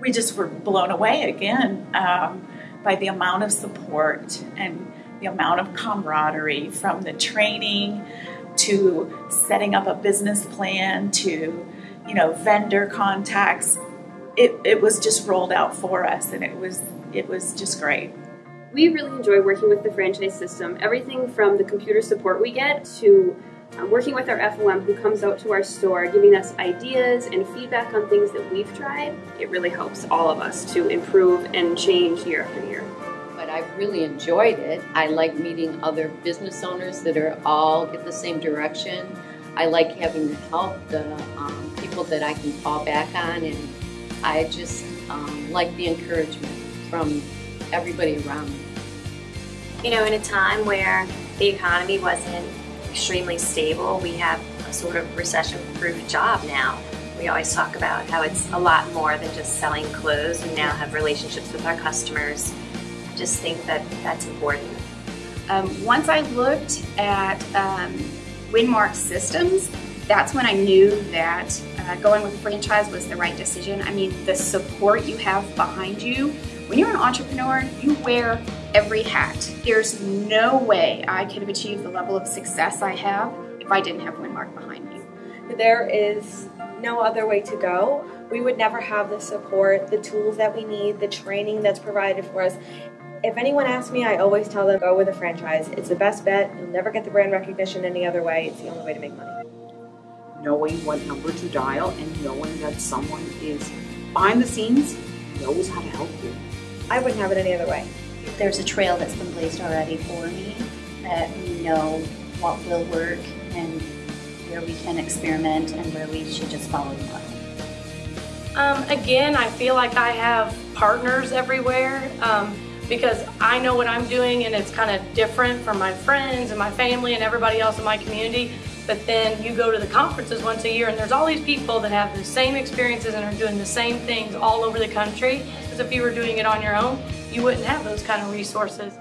we just were blown away again um, by the amount of support and the amount of camaraderie from the training to setting up a business plan to you know vendor contacts. It, it was just rolled out for us and it was it was just great. We really enjoy working with the franchise system. Everything from the computer support we get to um, working with our FOM who comes out to our store giving us ideas and feedback on things that we've tried it really helps all of us to improve and change year after year but I've really enjoyed it. I like meeting other business owners that are all get the same direction. I like having the help, the um, people that I can fall back on, and I just um, like the encouragement from everybody around me. You know, in a time where the economy wasn't extremely stable, we have a sort of recession-proof job now. We always talk about how it's a lot more than just selling clothes. We now have relationships with our customers just think that that's important. Um, once I looked at um, Winmark systems, that's when I knew that uh, going with a franchise was the right decision. I mean, the support you have behind you. When you're an entrepreneur, you wear every hat. There's no way I could have achieved the level of success I have if I didn't have Winmark behind me. There is no other way to go. We would never have the support, the tools that we need, the training that's provided for us, if anyone asks me, I always tell them go with a franchise. It's the best bet. You'll never get the brand recognition any other way. It's the only way to make money. Knowing what number to dial and knowing that someone is behind the scenes knows how to help you. I wouldn't have it any other way. There's a trail that's been blazed already for me that we know what will work and where we can experiment and where we should just follow the money. Um, again, I feel like I have partners everywhere. Um, because I know what I'm doing and it's kind of different from my friends and my family and everybody else in my community. But then you go to the conferences once a year and there's all these people that have the same experiences and are doing the same things all over the country. Because if you were doing it on your own, you wouldn't have those kind of resources.